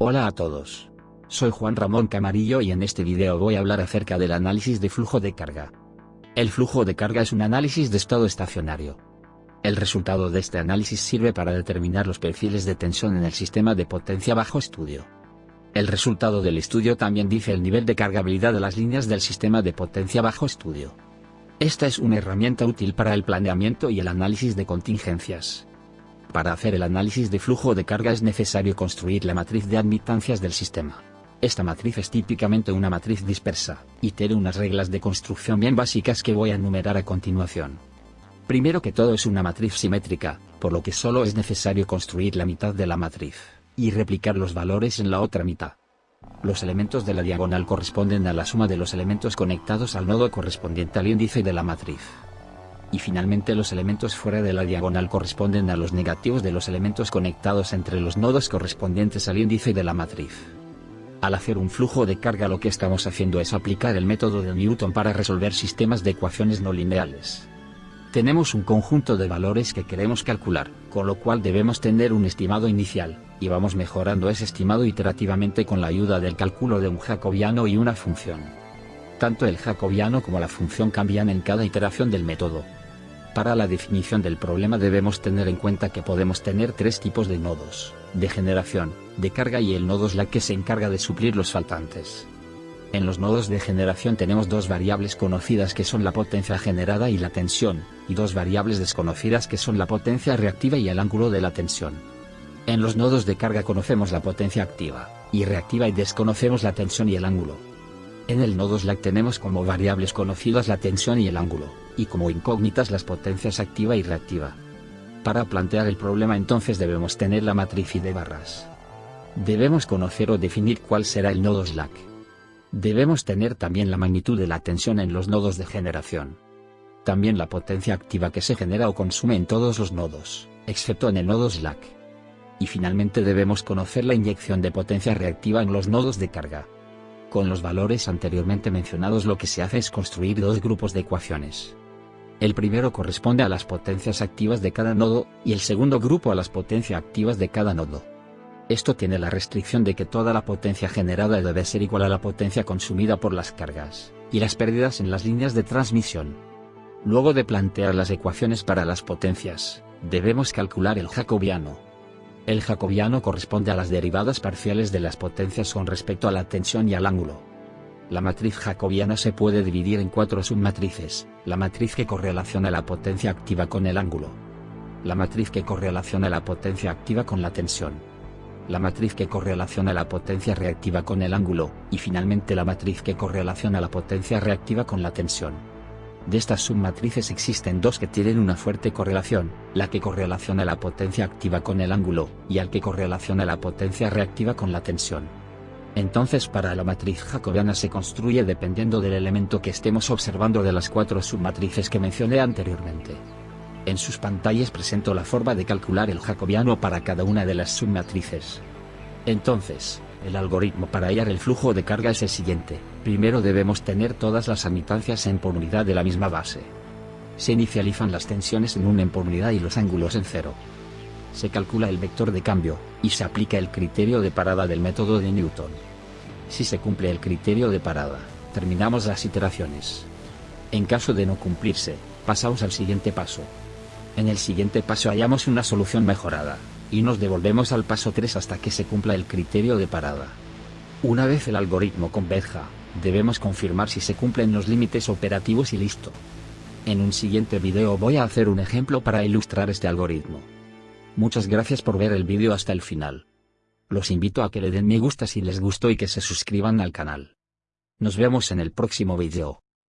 Hola a todos. Soy Juan Ramón Camarillo y en este video voy a hablar acerca del análisis de flujo de carga. El flujo de carga es un análisis de estado estacionario. El resultado de este análisis sirve para determinar los perfiles de tensión en el sistema de potencia bajo estudio. El resultado del estudio también dice el nivel de cargabilidad de las líneas del sistema de potencia bajo estudio. Esta es una herramienta útil para el planeamiento y el análisis de contingencias. Para hacer el análisis de flujo de carga es necesario construir la matriz de admitancias del sistema. Esta matriz es típicamente una matriz dispersa, y tiene unas reglas de construcción bien básicas que voy a enumerar a continuación. Primero que todo es una matriz simétrica, por lo que solo es necesario construir la mitad de la matriz, y replicar los valores en la otra mitad. Los elementos de la diagonal corresponden a la suma de los elementos conectados al nodo correspondiente al índice de la matriz y finalmente los elementos fuera de la diagonal corresponden a los negativos de los elementos conectados entre los nodos correspondientes al índice de la matriz. Al hacer un flujo de carga lo que estamos haciendo es aplicar el método de Newton para resolver sistemas de ecuaciones no lineales. Tenemos un conjunto de valores que queremos calcular, con lo cual debemos tener un estimado inicial, y vamos mejorando ese estimado iterativamente con la ayuda del cálculo de un jacobiano y una función. Tanto el jacobiano como la función cambian en cada iteración del método, para la definición del problema debemos tener en cuenta que podemos tener tres tipos de nodos, de generación, de carga y el nodo slack que se encarga de suplir los faltantes. En los nodos de generación tenemos dos variables conocidas que son la potencia generada y la tensión, y dos variables desconocidas que son la potencia reactiva y el ángulo de la tensión. En los nodos de carga conocemos la potencia activa, y reactiva y desconocemos la tensión y el ángulo. En el nodo slack tenemos como variables conocidas la tensión y el ángulo y como incógnitas las potencias activa y reactiva. Para plantear el problema entonces debemos tener la matriz y de barras. Debemos conocer o definir cuál será el nodo slack. Debemos tener también la magnitud de la tensión en los nodos de generación. También la potencia activa que se genera o consume en todos los nodos, excepto en el nodo slack. Y finalmente debemos conocer la inyección de potencia reactiva en los nodos de carga. Con los valores anteriormente mencionados lo que se hace es construir dos grupos de ecuaciones. El primero corresponde a las potencias activas de cada nodo, y el segundo grupo a las potencias activas de cada nodo. Esto tiene la restricción de que toda la potencia generada debe ser igual a la potencia consumida por las cargas, y las pérdidas en las líneas de transmisión. Luego de plantear las ecuaciones para las potencias, debemos calcular el jacobiano. El jacobiano corresponde a las derivadas parciales de las potencias con respecto a la tensión y al ángulo. La matriz jacobiana se puede dividir en cuatro submatrices, la matriz que correlaciona la potencia activa con el ángulo, la matriz que correlaciona la potencia activa con la tensión, la matriz que correlaciona la potencia reactiva con el ángulo, y finalmente la matriz que correlaciona la potencia reactiva con la tensión. De estas submatrices existen dos que tienen una fuerte correlación, la que correlaciona la potencia activa con el ángulo, y al que correlaciona la potencia reactiva con la tensión. Entonces para la matriz jacobiana se construye dependiendo del elemento que estemos observando de las cuatro submatrices que mencioné anteriormente. En sus pantallas presento la forma de calcular el jacobiano para cada una de las submatrices. Entonces, el algoritmo para hallar el flujo de carga es el siguiente, primero debemos tener todas las admitancias en por unidad de la misma base. Se inicializan las tensiones en un en por unidad y los ángulos en cero. Se calcula el vector de cambio, y se aplica el criterio de parada del método de Newton. Si se cumple el criterio de parada, terminamos las iteraciones. En caso de no cumplirse, pasamos al siguiente paso. En el siguiente paso hallamos una solución mejorada, y nos devolvemos al paso 3 hasta que se cumpla el criterio de parada. Una vez el algoritmo converja, debemos confirmar si se cumplen los límites operativos y listo. En un siguiente video voy a hacer un ejemplo para ilustrar este algoritmo. Muchas gracias por ver el vídeo hasta el final. Los invito a que le den me gusta si les gustó y que se suscriban al canal. Nos vemos en el próximo vídeo.